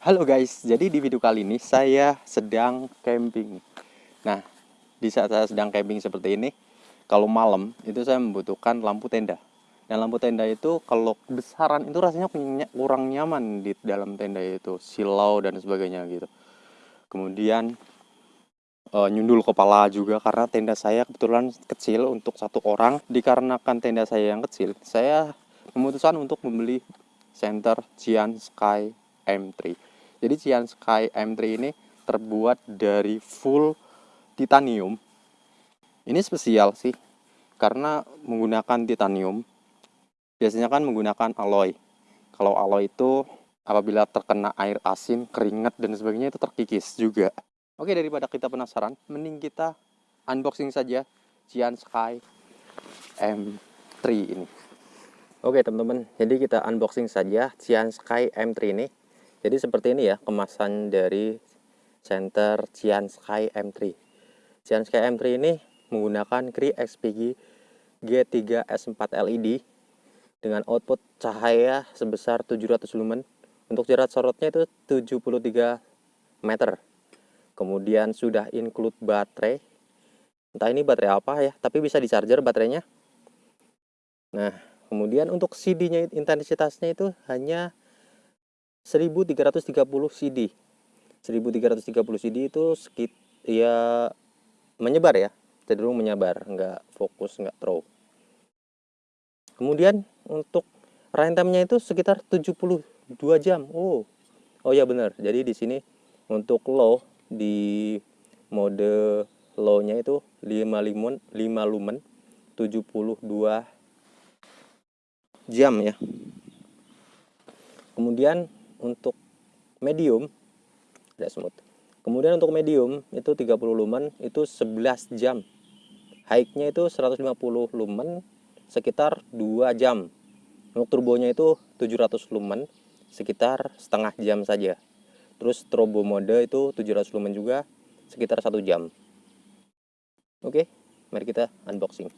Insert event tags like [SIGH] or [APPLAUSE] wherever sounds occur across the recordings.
Halo guys, jadi di video kali ini saya sedang camping. Nah, di saat saya sedang camping seperti ini, kalau malam itu saya membutuhkan lampu tenda. Dan lampu tenda itu kalau besaran itu rasanya kurang nyaman di dalam tenda itu, silau dan sebagainya gitu. Kemudian uh, nyundul kepala juga karena tenda saya kebetulan kecil untuk satu orang. Dikarenakan tenda saya yang kecil, saya memutuskan untuk membeli center Cian Sky M3 jadi Cian Sky M3 ini terbuat dari full titanium. Ini spesial sih, karena menggunakan titanium. Biasanya kan menggunakan alloy. Kalau alloy itu apabila terkena air asin, keringat, dan sebagainya itu terkikis juga. Oke, daripada kita penasaran, mending kita unboxing saja Cian Sky M3 ini. Oke teman-teman, jadi kita unboxing saja Cian Sky M3 ini. Jadi seperti ini ya kemasan dari center Cian Sky M3. Cian Sky M3 ini menggunakan Cree XPG G3S4 LED dengan output cahaya sebesar 700 lumen. Untuk jarak sorotnya itu 73 meter. Kemudian sudah include baterai. Entah ini baterai apa ya, tapi bisa di charger baterainya. Nah, kemudian untuk CD-nya intensitasnya itu hanya 1330 CD 1330 CD itu sekit ya menyebar ya. Cenderung menyebar nggak fokus nggak throw kemudian untuk runtime-nya itu sekitar 72 jam. Oh oh ya benar. Jadi di sini untuk low di mode low-nya itu 5 lumen 5 lumen 72 jam ya. Kemudian untuk medium tidak smooth. Kemudian untuk medium itu 30 lumen itu 11 jam. High-nya itu 150 lumen sekitar 2 jam. Untuk turbonya itu 700 lumen sekitar setengah jam saja. Terus turbo mode itu 700 lumen juga sekitar satu jam. Oke mari kita unboxing.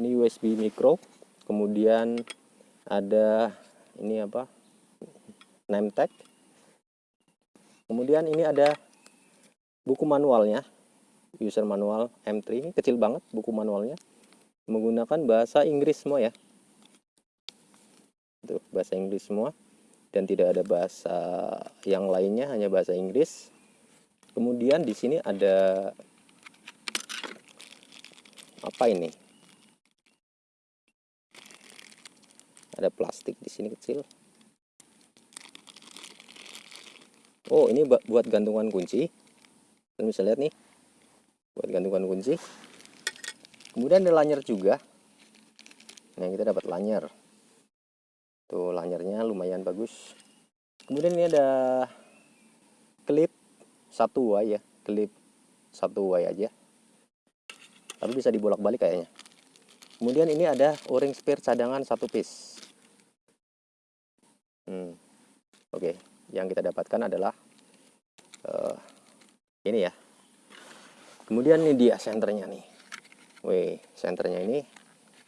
Ini USB micro kemudian ada ini apa? Name tag kemudian ini ada buku manualnya user manual M3 ini kecil banget buku manualnya. Menggunakan bahasa Inggris semua ya. Itu bahasa Inggris semua. Dan tidak ada bahasa yang lainnya hanya bahasa Inggris. Kemudian di sini ada apa ini ada plastik di sini kecil. Oh ini buat gantungan kunci. Kalian bisa lihat nih. Buat gantungan kunci. Kemudian ada lanyar juga. Nah kita dapat lanyar. Tuh lanyarnya lumayan bagus. Kemudian ini ada klip satu way ya. Klip satu way aja. Tapi bisa dibolak-balik kayaknya. Kemudian ini ada o-ring spare cadangan satu piece Hmm. Oke, okay. yang kita dapatkan adalah uh, ini ya. Kemudian ini dia senternya nih. Wih, senternya ini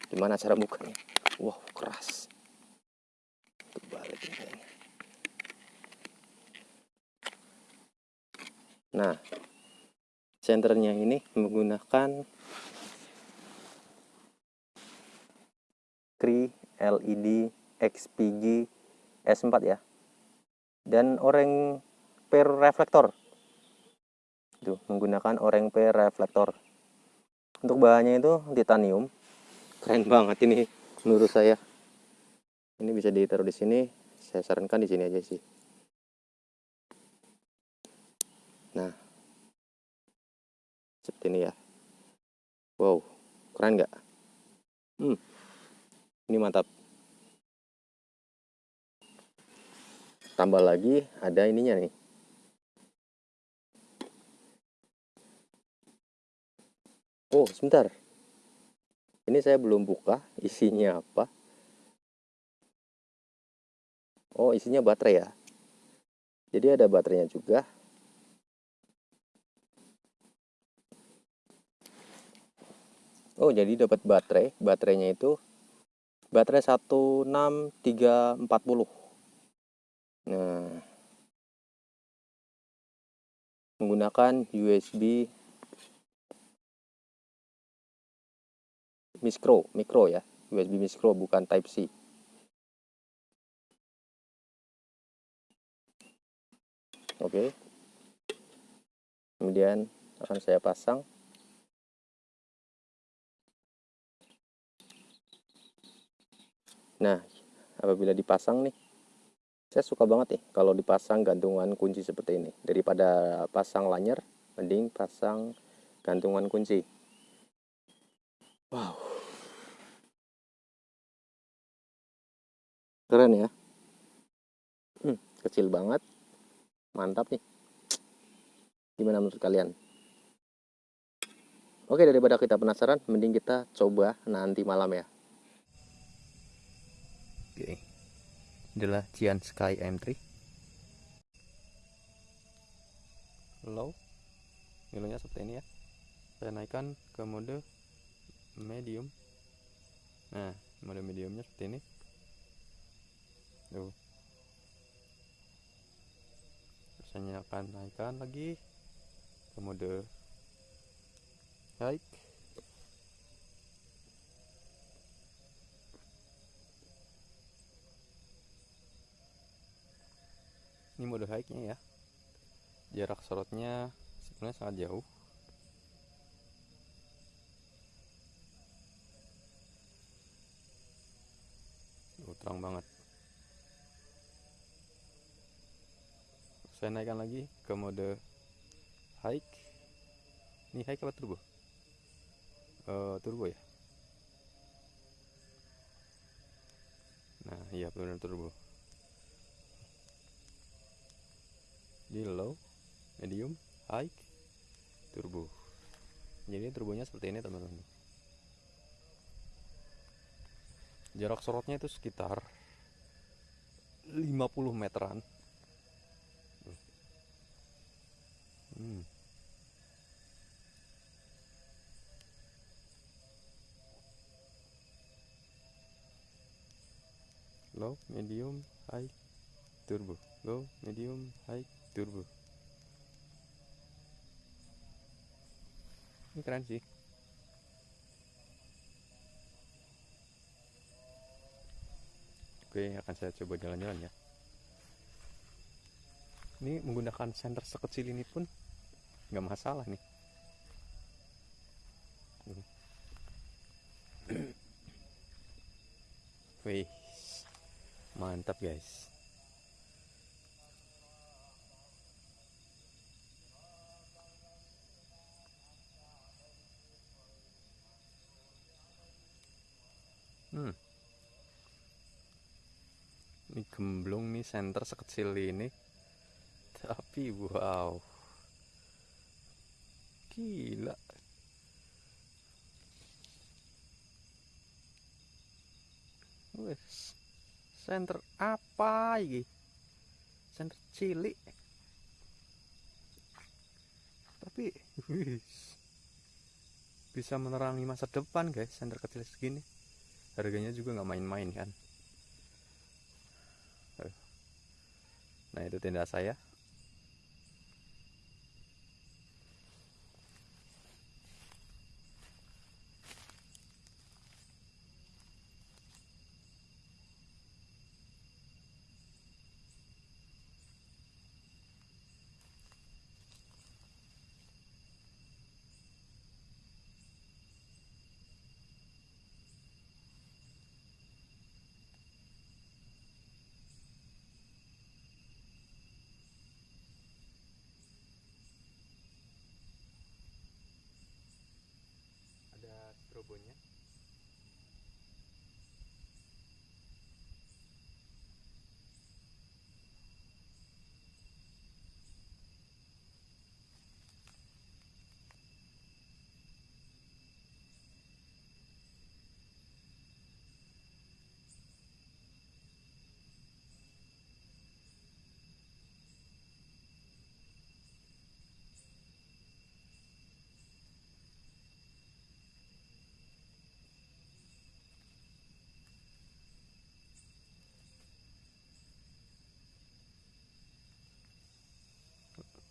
gimana cara bukanya? Wow, keras. Kebalik ini. Nah, senternya ini menggunakan Cree LED XPG S4 ya. Dan oreng per reflektor. Itu menggunakan oreng per reflektor. Untuk bahannya itu titanium. Keren banget ini menurut saya. Ini bisa ditaruh di sini. Saya sarankan di sini aja sih. Nah. Seperti ini ya. Wow keren nggak? Hmm. Ini mantap tambah lagi ada ininya nih. Oh sebentar. Ini saya belum buka isinya apa? Oh isinya baterai ya? Jadi ada baterainya juga. Oh jadi dapat baterai. Baterainya itu baterai 16340 Nah, menggunakan USB micro, micro ya, USB micro bukan Type C. Oke. Kemudian akan saya pasang. Nah, apabila dipasang nih saya suka banget nih kalau dipasang gantungan kunci seperti ini. Daripada pasang lanyar mending pasang gantungan kunci. Wow. Keren ya. Hmm, kecil banget. Mantap nih. Gimana menurut kalian? Oke daripada kita penasaran mending kita coba nanti malam ya. Oke adalah Cian Sky M3 low nilainya seperti ini ya. Saya naikkan ke mode medium. Nah mode mediumnya seperti ini. Tuh. Saya akan naikkan lagi ke mode high ini mode high nya ya. Jarak sorotnya sebenarnya sangat jauh. Oh, terang banget. Saya naikkan lagi ke mode high ini high apa turbo? Uh, turbo ya? Nah iya benar turbo di low medium high turbo. Jadi turbonya seperti ini teman-teman. Jarak sorotnya itu sekitar 50 meteran. Hmm. low medium high turbo. Low medium high turbo ini keren sih. Oke akan saya coba jalan-jalan ya. Ini menggunakan senter sekecil ini pun nggak masalah nih. Wih, mantap guys. Hmm. Ini gemblong nih center sekecil ini. Tapi wow. Gila. Wes. Center apa ini? Center cilik. Tapi wis. Bisa menerangi masa depan guys, center kecil segini harganya juga nggak main-main kan nah itu tenda saya Япония.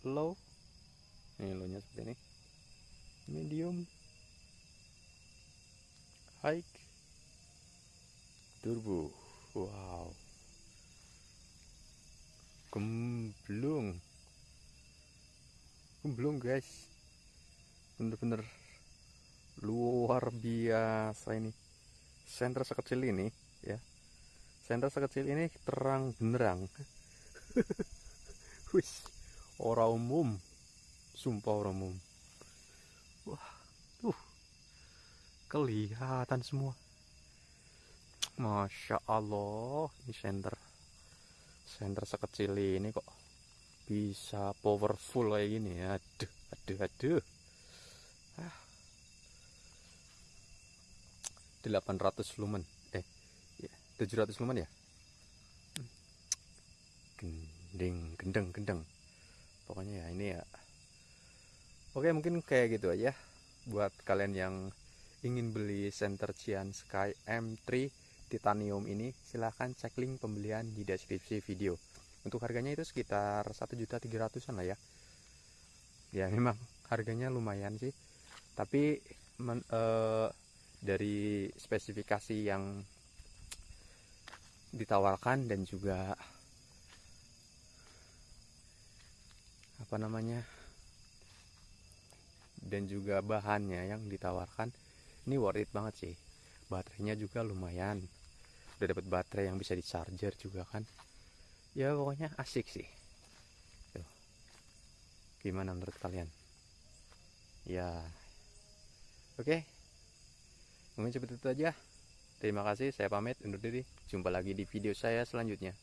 Low ini low nya seperti ini. Medium. High. Turbo. Wow. Gemblung. Gemblung guys. Bener-bener luar biasa ini. Senter sekecil ini ya. Senter sekecil ini terang benerang [LAUGHS] wis ora umum. Sumpah ora umum. Wah tuh kelihatan semua. Masya Allah ini senter senter sekecil ini kok bisa powerful kayak gini. Aduh aduh aduh. Ah. 800 lumen. Eh ya 700 lumen ya? Gending gendeng gendeng pokoknya ya ini ya. Oke mungkin kayak gitu aja. Buat kalian yang ingin beli Center Cian Sky M3 titanium ini silahkan cek link pembelian di deskripsi video. Untuk harganya itu sekitar 1.300an lah ya. Ya memang harganya lumayan sih. Tapi men, eh, dari spesifikasi yang ditawarkan dan juga apa namanya dan juga bahannya yang ditawarkan ini worth it banget sih baterainya juga lumayan udah dapat baterai yang bisa di charger juga kan ya pokoknya asik sih Tuh. gimana menurut kalian ya oke. Mungkin seperti itu aja. Terima kasih, saya pamit undur diri. Jumpa lagi di video saya selanjutnya.